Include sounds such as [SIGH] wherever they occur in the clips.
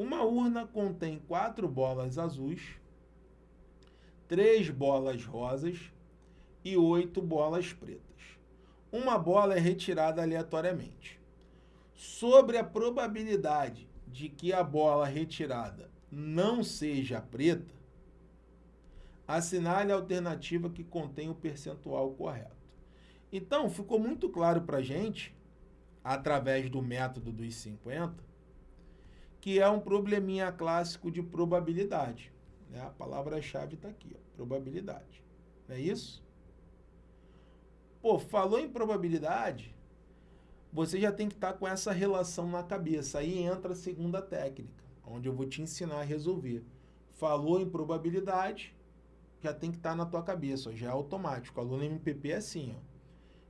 Uma urna contém quatro bolas azuis, três bolas rosas e oito bolas pretas. Uma bola é retirada aleatoriamente. Sobre a probabilidade de que a bola retirada não seja preta, assinale a alternativa que contém o percentual correto. Então, ficou muito claro para a gente, através do método dos 50, que é um probleminha clássico de probabilidade. Né? A palavra-chave está aqui, ó, probabilidade. Não é isso? Pô, falou em probabilidade, você já tem que estar tá com essa relação na cabeça. Aí entra a segunda técnica, onde eu vou te ensinar a resolver. Falou em probabilidade, já tem que estar tá na tua cabeça, ó, já é automático. O aluno MPP é assim, ó.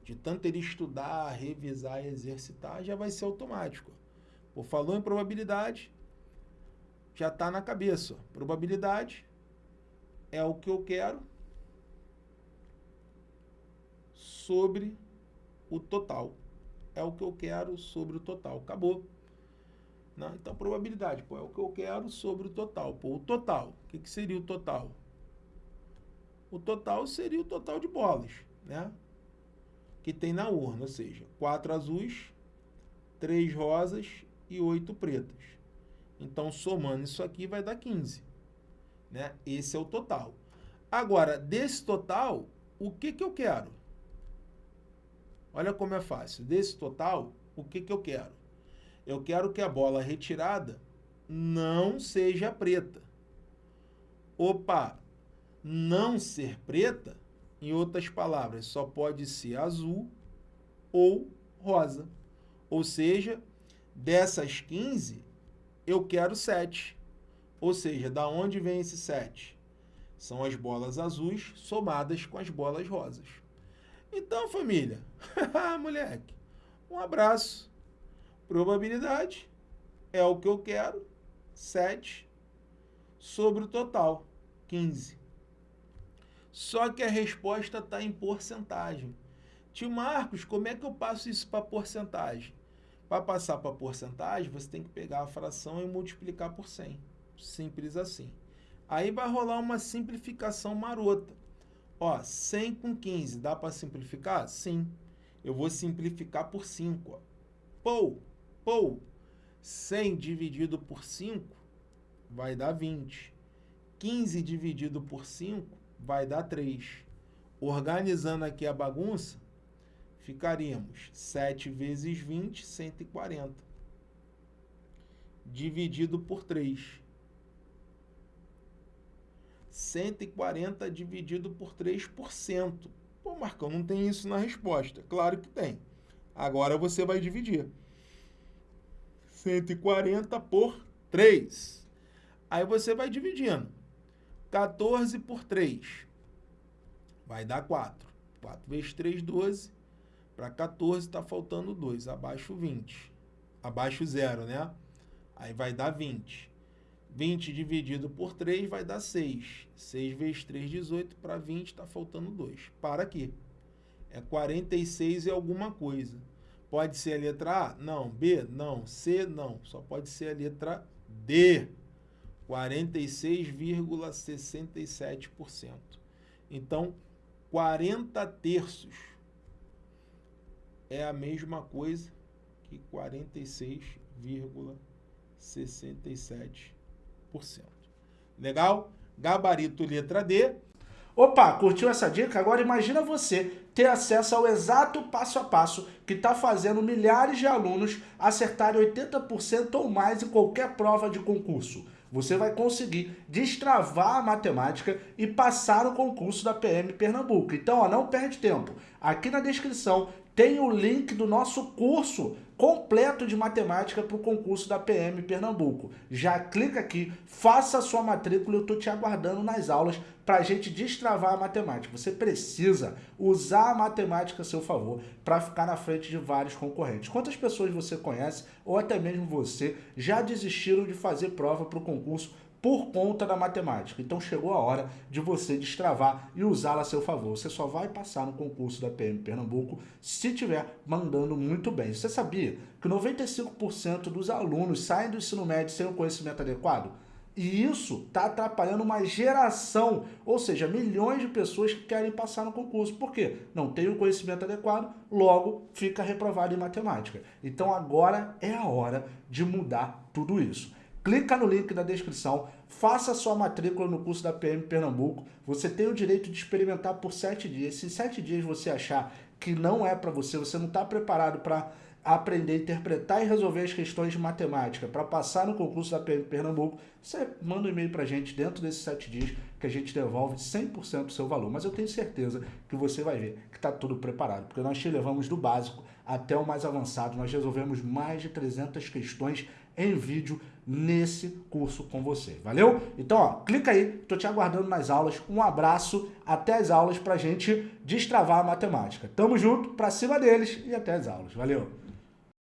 De tanto ele estudar, revisar exercitar, já vai ser automático. Pô, falou em probabilidade, já está na cabeça. Ó. Probabilidade é o que eu quero sobre o total. É o que eu quero sobre o total. Acabou. Não, então, probabilidade, pô, é o que eu quero sobre o total. Pô, o total, o que, que seria o total? O total seria o total de bolas, né? Que tem na urna, ou seja, quatro azuis, três rosas e oito pretas. Então, somando isso aqui, vai dar 15. Né? Esse é o total. Agora, desse total, o que, que eu quero? Olha como é fácil. Desse total, o que, que eu quero? Eu quero que a bola retirada não seja preta. Opa, não ser preta, em outras palavras, só pode ser azul ou rosa. Ou seja, dessas 15, eu quero 7. Ou seja, da onde vem esse 7? São as bolas azuis somadas com as bolas rosas. Então, família, [LAUGHS] moleque, um abraço. Probabilidade é o que eu quero, 7 sobre o total, 15. Só que a resposta está em porcentagem. Tio Marcos, como é que eu passo isso para porcentagem? Para passar para porcentagem, você tem que pegar a fração e multiplicar por 100. Simples assim. Aí vai rolar uma simplificação marota. Ó, 100 com 15, dá para simplificar? Sim. Eu vou simplificar por 5. Ó. Pou, pou. 100 dividido por 5 vai dar 20. 15 dividido por 5 vai dar 3. Organizando aqui a bagunça, ficaríamos 7 vezes 20, 140. Dividido por 3. 140 dividido por 3%. Pô, Marcão, não tem isso na resposta. Claro que tem. Agora você vai dividir. 140 por 3. Aí você vai dividindo. 14 por 3. Vai dar 4. 4 vezes 3, 12. Para 14 está faltando 2. Abaixo 20. Abaixo 0, né? Aí vai dar 20. 20 dividido por 3 vai dar 6. 6 vezes 3, 18. Para 20 está faltando 2. Para aqui. É 46 e alguma coisa. Pode ser a letra A? Não. B? Não. C? Não. Só pode ser a letra D. 46,67%. Então, 40 terços é a mesma coisa que 46,67%. Legal? Gabarito letra D. Opa, curtiu essa dica? Agora imagina você ter acesso ao exato passo a passo que está fazendo milhares de alunos acertarem 80% ou mais em qualquer prova de concurso. Você vai conseguir destravar a matemática e passar o concurso da PM Pernambuco. Então, ó, não perde tempo. Aqui na descrição tem o link do nosso curso completo de matemática para o concurso da PM Pernambuco. Já clica aqui, faça a sua matrícula, eu estou te aguardando nas aulas para a gente destravar a matemática. Você precisa usar a matemática a seu favor para ficar na frente de vários concorrentes. Quantas pessoas você conhece, ou até mesmo você, já desistiram de fazer prova para o concurso por conta da matemática. Então chegou a hora de você destravar e usá-la a seu favor. Você só vai passar no concurso da PM Pernambuco se estiver mandando muito bem. Você sabia que 95% dos alunos saem do ensino médio sem o conhecimento adequado? E isso está atrapalhando uma geração, ou seja, milhões de pessoas que querem passar no concurso. Por quê? Não tem o conhecimento adequado, logo fica reprovado em matemática. Então agora é a hora de mudar tudo isso. Clica no link na descrição, faça sua matrícula no curso da PM Pernambuco. Você tem o direito de experimentar por sete dias. Se sete dias você achar que não é para você, você não está preparado para aprender interpretar e resolver as questões de matemática para passar no concurso da PM Pernambuco, você manda um e-mail para a gente dentro desses sete dias que a gente devolve 100% do seu valor. Mas eu tenho certeza que você vai ver que está tudo preparado, porque nós te levamos do básico até o mais avançado. Nós resolvemos mais de 300 questões em vídeo nesse curso com você. Valeu? Então, ó, clica aí, tô te aguardando nas aulas. Um abraço, até as aulas pra gente destravar a matemática. Tamo junto, pra cima deles e até as aulas. Valeu!